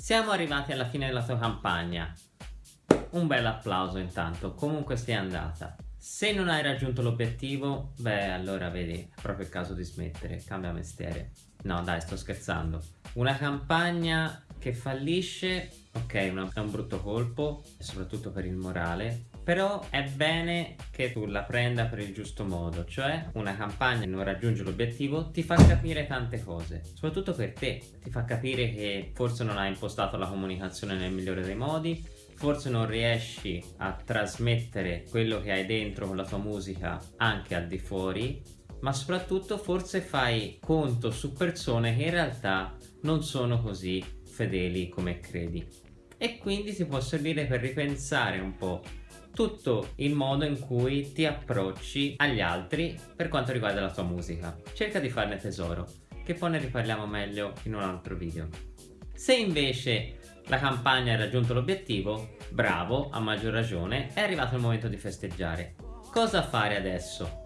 Siamo arrivati alla fine della tua campagna. Un bel applauso intanto, comunque sia andata. Se non hai raggiunto l'obiettivo, beh allora vedi, è proprio il caso di smettere, cambia mestiere. No dai, sto scherzando. Una campagna che fallisce, ok, una, è un brutto colpo, soprattutto per il morale, però è bene che tu la prenda per il giusto modo, cioè una campagna che non raggiunge l'obiettivo ti fa capire tante cose, soprattutto per te, ti fa capire che forse non hai impostato la comunicazione nel migliore dei modi, forse non riesci a trasmettere quello che hai dentro con la tua musica anche al di fuori, ma soprattutto forse fai conto su persone che in realtà non sono così fedeli come credi. E quindi ti può servire per ripensare un po' tutto il modo in cui ti approcci agli altri per quanto riguarda la tua musica. Cerca di farne tesoro, che poi ne riparliamo meglio in un altro video. Se invece la campagna ha raggiunto l'obiettivo, bravo, a maggior ragione, è arrivato il momento di festeggiare. Cosa fare adesso?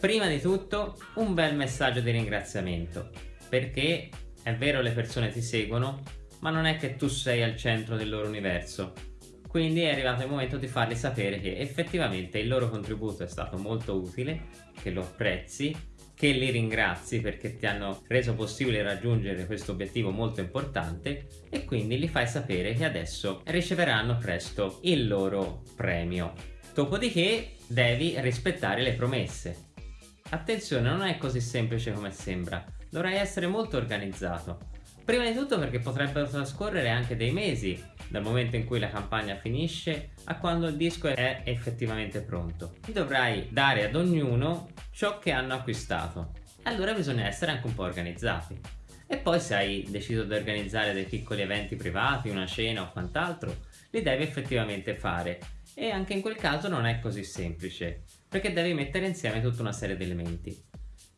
Prima di tutto un bel messaggio di ringraziamento, perché è vero le persone ti seguono, ma non è che tu sei al centro del loro universo. Quindi è arrivato il momento di fargli sapere che effettivamente il loro contributo è stato molto utile, che lo apprezzi che li ringrazi perché ti hanno reso possibile raggiungere questo obiettivo molto importante e quindi gli fai sapere che adesso riceveranno presto il loro premio. Dopodiché devi rispettare le promesse. Attenzione, non è così semplice come sembra, dovrai essere molto organizzato. Prima di tutto perché potrebbero trascorrere anche dei mesi dal momento in cui la campagna finisce a quando il disco è effettivamente pronto. Dovrai dare ad ognuno ciò che hanno acquistato. Allora bisogna essere anche un po' organizzati. E poi se hai deciso di organizzare dei piccoli eventi privati, una cena o quant'altro, li devi effettivamente fare. E anche in quel caso non è così semplice, perché devi mettere insieme tutta una serie di elementi.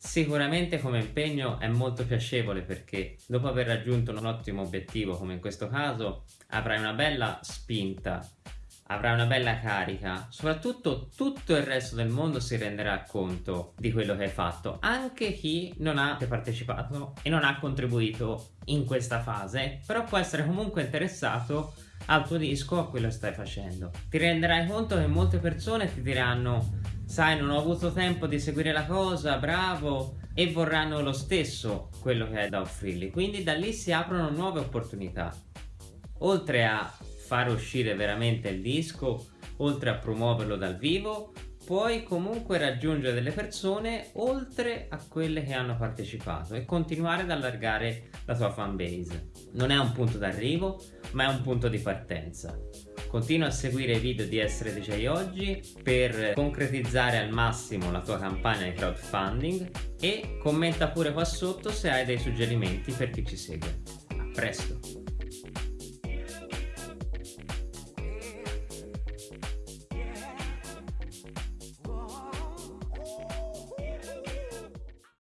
Sicuramente come impegno è molto piacevole perché dopo aver raggiunto un ottimo obiettivo come in questo caso avrai una bella spinta, avrai una bella carica, soprattutto tutto il resto del mondo si renderà conto di quello che hai fatto, anche chi non ha partecipato e non ha contribuito in questa fase, però può essere comunque interessato al tuo disco, a quello che stai facendo. Ti renderai conto che molte persone ti diranno sai non ho avuto tempo di seguire la cosa, bravo, e vorranno lo stesso quello che hai da offrirgli, quindi da lì si aprono nuove opportunità. Oltre a far uscire veramente il disco, oltre a promuoverlo dal vivo, puoi comunque raggiungere delle persone oltre a quelle che hanno partecipato e continuare ad allargare la tua fanbase. Non è un punto d'arrivo, ma è un punto di partenza. Continua a seguire i video di Essere DJ Oggi per concretizzare al massimo la tua campagna di crowdfunding e commenta pure qua sotto se hai dei suggerimenti per chi ci segue. A presto!